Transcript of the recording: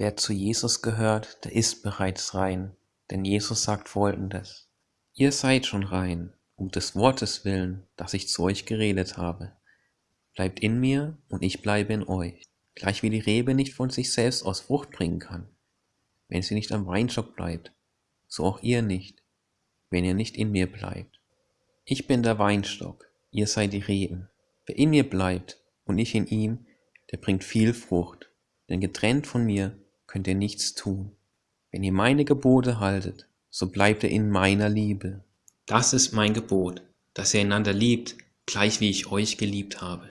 Wer zu Jesus gehört, der ist bereits rein, denn Jesus sagt folgendes. Ihr seid schon rein, um des Wortes willen, das ich zu euch geredet habe. Bleibt in mir und ich bleibe in euch. Gleich wie die Rebe nicht von sich selbst aus Frucht bringen kann, wenn sie nicht am Weinstock bleibt, so auch ihr nicht, wenn ihr nicht in mir bleibt. Ich bin der Weinstock, ihr seid die Reben. Wer in mir bleibt und ich in ihm, der bringt viel Frucht, denn getrennt von mir könnt ihr nichts tun. Wenn ihr meine Gebote haltet, so bleibt ihr in meiner Liebe. Das ist mein Gebot, dass ihr einander liebt, gleich wie ich euch geliebt habe.